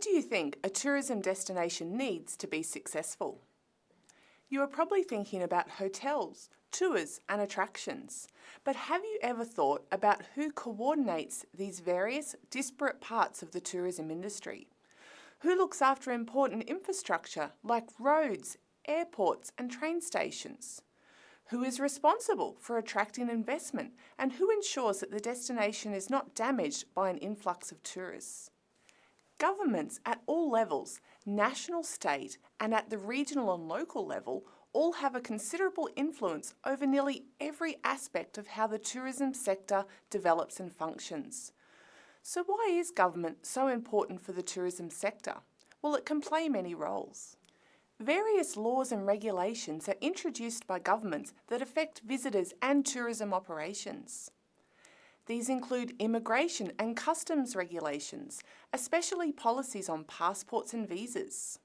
do you think a tourism destination needs to be successful? You are probably thinking about hotels, tours and attractions, but have you ever thought about who coordinates these various disparate parts of the tourism industry? Who looks after important infrastructure like roads, airports and train stations? Who is responsible for attracting investment and who ensures that the destination is not damaged by an influx of tourists? Governments at all levels, national, state and at the regional and local level all have a considerable influence over nearly every aspect of how the tourism sector develops and functions. So why is government so important for the tourism sector? Well, it can play many roles. Various laws and regulations are introduced by governments that affect visitors and tourism operations. These include immigration and customs regulations, especially policies on passports and visas.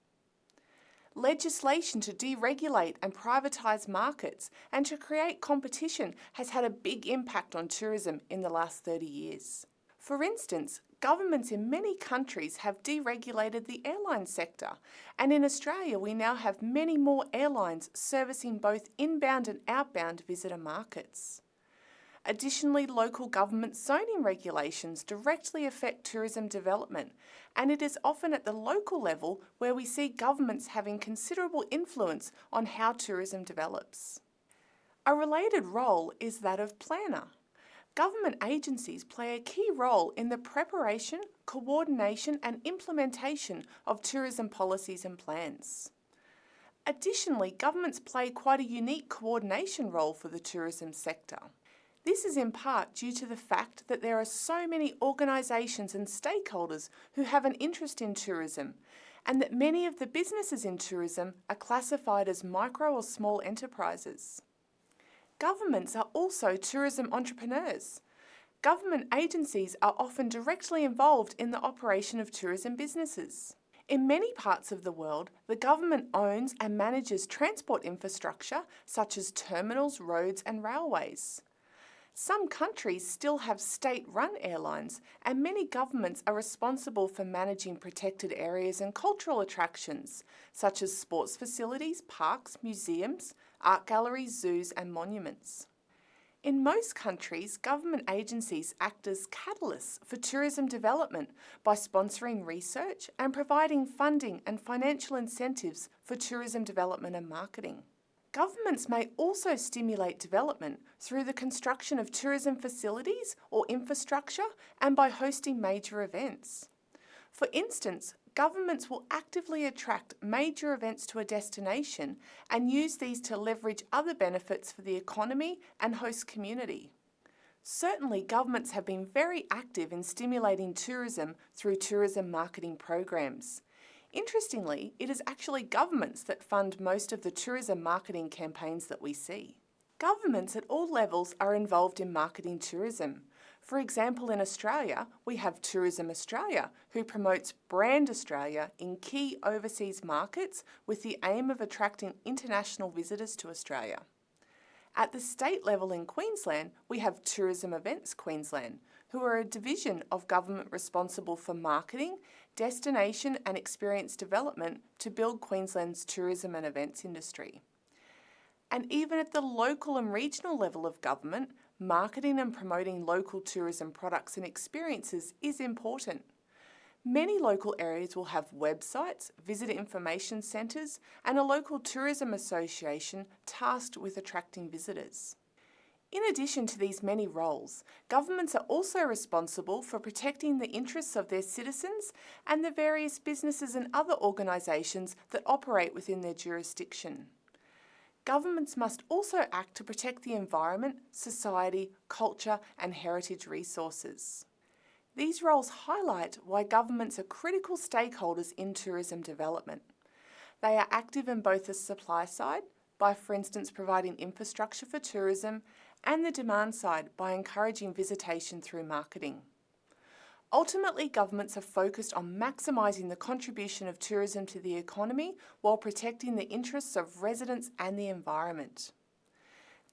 Legislation to deregulate and privatise markets and to create competition has had a big impact on tourism in the last 30 years. For instance, governments in many countries have deregulated the airline sector, and in Australia we now have many more airlines servicing both inbound and outbound visitor markets. Additionally, local government zoning regulations directly affect tourism development, and it is often at the local level where we see governments having considerable influence on how tourism develops. A related role is that of planner. Government agencies play a key role in the preparation, coordination and implementation of tourism policies and plans. Additionally, governments play quite a unique coordination role for the tourism sector. This is in part due to the fact that there are so many organisations and stakeholders who have an interest in tourism and that many of the businesses in tourism are classified as micro or small enterprises. Governments are also tourism entrepreneurs. Government agencies are often directly involved in the operation of tourism businesses. In many parts of the world, the government owns and manages transport infrastructure such as terminals, roads and railways. Some countries still have state-run airlines and many governments are responsible for managing protected areas and cultural attractions, such as sports facilities, parks, museums, art galleries, zoos and monuments. In most countries, government agencies act as catalysts for tourism development by sponsoring research and providing funding and financial incentives for tourism development and marketing. Governments may also stimulate development through the construction of tourism facilities or infrastructure and by hosting major events. For instance, governments will actively attract major events to a destination and use these to leverage other benefits for the economy and host community. Certainly, governments have been very active in stimulating tourism through tourism marketing programs. Interestingly, it is actually governments that fund most of the tourism marketing campaigns that we see. Governments at all levels are involved in marketing tourism. For example, in Australia, we have Tourism Australia, who promotes Brand Australia in key overseas markets with the aim of attracting international visitors to Australia. At the state level in Queensland, we have Tourism Events Queensland, who are a division of government responsible for marketing, destination and experience development to build Queensland's tourism and events industry. And even at the local and regional level of government, marketing and promoting local tourism products and experiences is important. Many local areas will have websites, visitor information centres and a local tourism association tasked with attracting visitors. In addition to these many roles, governments are also responsible for protecting the interests of their citizens and the various businesses and other organisations that operate within their jurisdiction. Governments must also act to protect the environment, society, culture and heritage resources. These roles highlight why governments are critical stakeholders in tourism development. They are active in both the supply side, by for instance providing infrastructure for tourism and the demand side by encouraging visitation through marketing. Ultimately, governments are focused on maximising the contribution of tourism to the economy while protecting the interests of residents and the environment.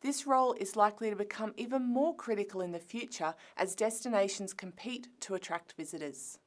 This role is likely to become even more critical in the future as destinations compete to attract visitors.